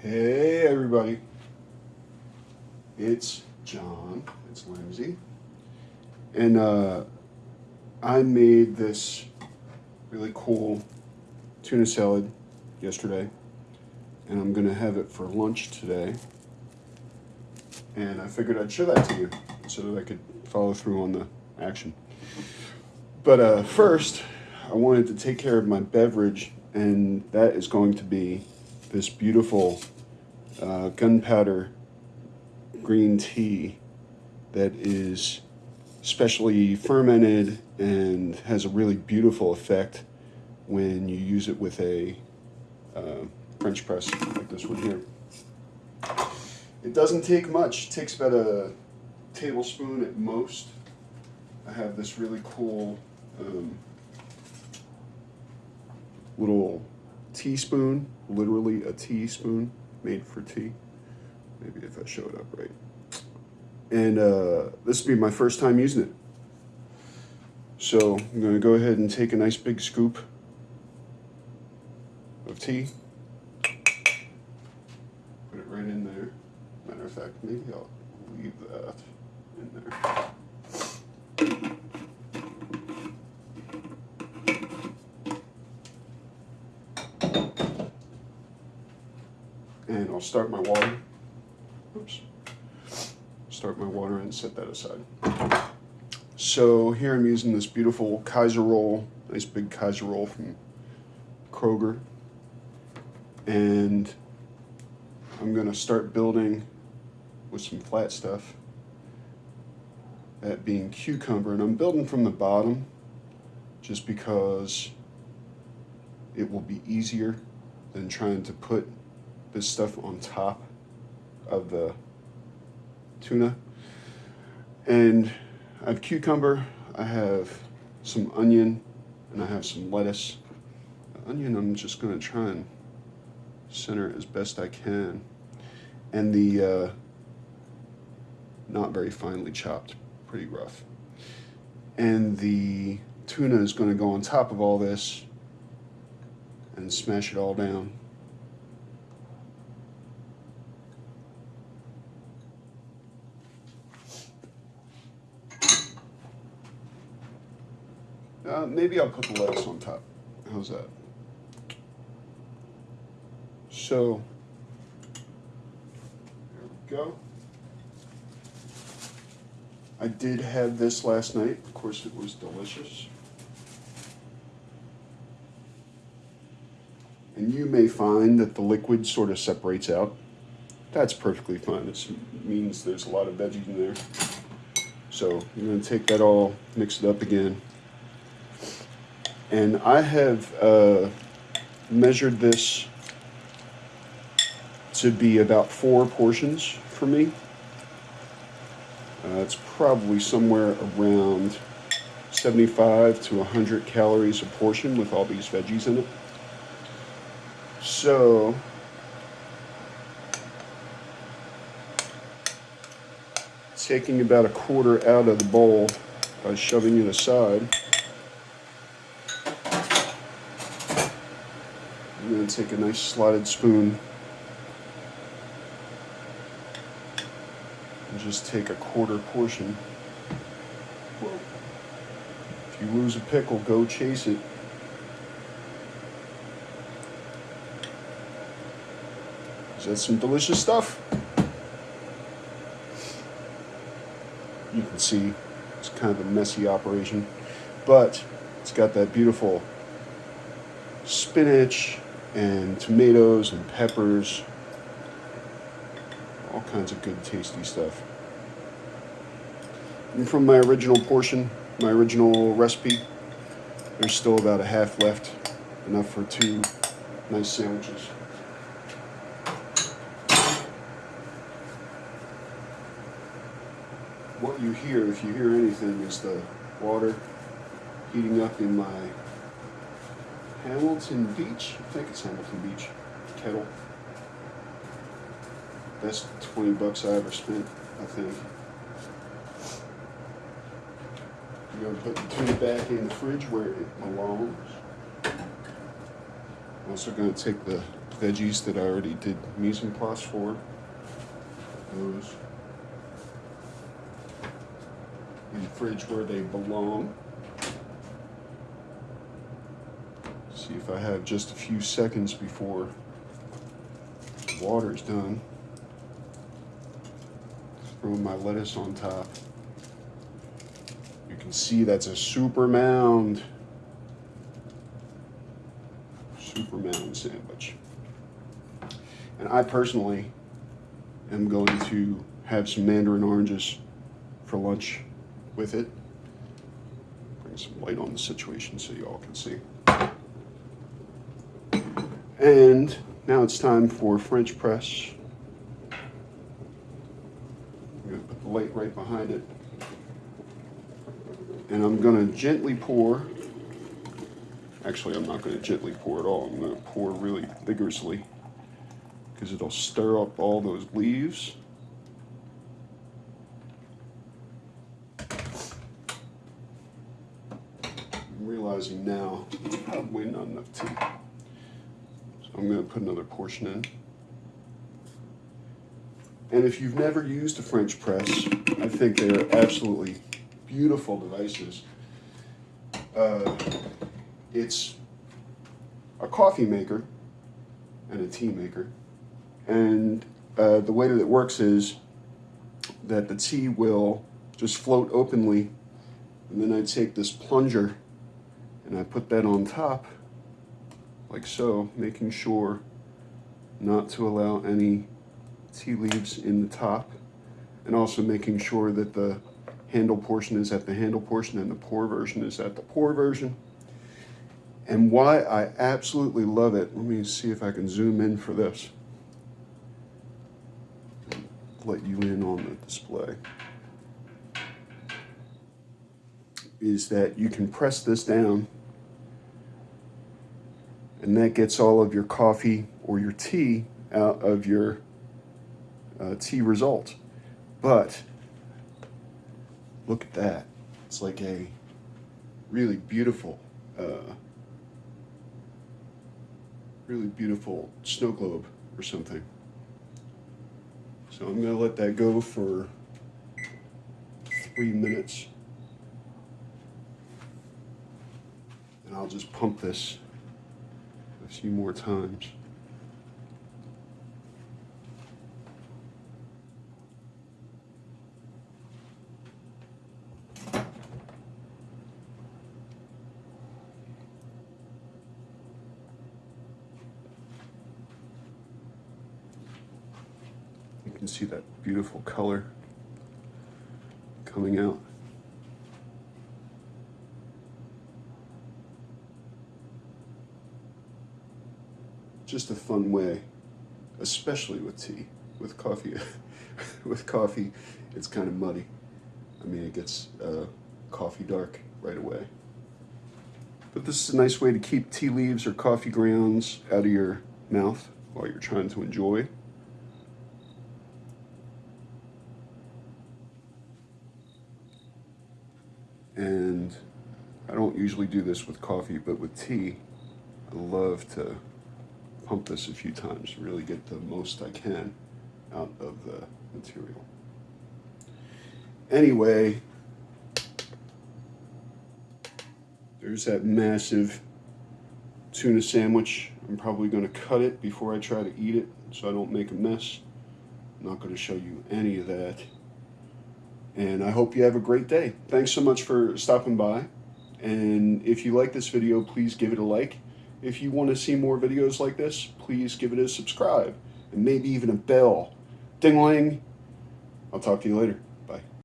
Hey everybody, it's John, it's Lindsay, and uh, I made this really cool tuna salad yesterday, and I'm gonna have it for lunch today, and I figured I'd show that to you so that I could follow through on the action. But uh, first, I wanted to take care of my beverage, and that is going to be this beautiful uh, gunpowder green tea that is specially fermented and has a really beautiful effect when you use it with a uh, French press like this one here. It doesn't take much. It takes about a tablespoon at most. I have this really cool um, little teaspoon, literally a teaspoon made for tea. Maybe if I show it up right. And uh, this will be my first time using it. So I'm going to go ahead and take a nice big scoop of tea. Put it right in there. Matter of fact, maybe I'll leave that in there. and I'll start my water. Oops. Start my water and set that aside. So here I'm using this beautiful Kaiser roll, nice big Kaiser roll from Kroger. And I'm gonna start building with some flat stuff. That being cucumber, and I'm building from the bottom just because it will be easier than trying to put this stuff on top of the tuna. And I have cucumber, I have some onion, and I have some lettuce. The onion I'm just gonna try and center as best I can. And the uh, not very finely chopped, pretty rough. And the tuna is gonna go on top of all this and smash it all down. Uh, maybe I'll put the lettuce on top. How's that? So, there we go. I did have this last night. Of course, it was delicious. And you may find that the liquid sort of separates out. That's perfectly fine. This means there's a lot of veggies in there. So I'm going to take that all, mix it up again. And I have uh, measured this to be about four portions for me. Uh, it's probably somewhere around 75 to 100 calories a portion with all these veggies in it. So, taking about a quarter out of the bowl by shoving it aside. Take a nice slotted spoon and just take a quarter portion. If you lose a pickle, go chase it. Is that some delicious stuff? You can see it's kind of a messy operation, but it's got that beautiful spinach and tomatoes and peppers, all kinds of good tasty stuff. And from my original portion, my original recipe, there's still about a half left, enough for two nice sandwiches. What you hear, if you hear anything, is the water heating up in my Hamilton Beach. I think it's Hamilton Beach kettle. Best 20 bucks I ever spent, I think. I'm going to put the tuna back in the fridge where it belongs. I'm also going to take the veggies that I already did mise en place for. Those in the fridge where they belong. See if I have just a few seconds before the water's done. Throw my lettuce on top. You can see that's a super mound. Super mound sandwich. And I personally am going to have some mandarin oranges for lunch with it. Bring some light on the situation so you all can see. And now it's time for French press. I'm going to put the light right behind it. And I'm going to gently pour. Actually, I'm not going to gently pour at all. I'm going to pour really vigorously because it'll stir up all those leaves. I'm realizing now it's probably not enough tea. I'm going to put another portion in. And if you've never used a French press, I think they are absolutely beautiful devices. Uh, it's a coffee maker and a tea maker. And uh, the way that it works is that the tea will just float openly and then I take this plunger and I put that on top like so, making sure not to allow any tea leaves in the top and also making sure that the handle portion is at the handle portion and the pour version is at the pour version. And why I absolutely love it, let me see if I can zoom in for this. Let you in on the display. Is that you can press this down and that gets all of your coffee or your tea out of your uh, tea result. But look at that. It's like a really beautiful, uh, really beautiful snow globe or something. So I'm gonna let that go for three minutes. And I'll just pump this a few more times. You can see that beautiful color coming out. Just a fun way, especially with tea. With coffee, with coffee, it's kind of muddy. I mean, it gets uh, coffee dark right away. But this is a nice way to keep tea leaves or coffee grounds out of your mouth while you're trying to enjoy. And I don't usually do this with coffee, but with tea, I love to pump this a few times to really get the most I can out of the material. Anyway, there's that massive tuna sandwich. I'm probably going to cut it before I try to eat it so I don't make a mess. I'm not going to show you any of that. And I hope you have a great day. Thanks so much for stopping by. And if you like this video, please give it a like. If you want to see more videos like this, please give it a subscribe and maybe even a bell. Ding-ling. I'll talk to you later.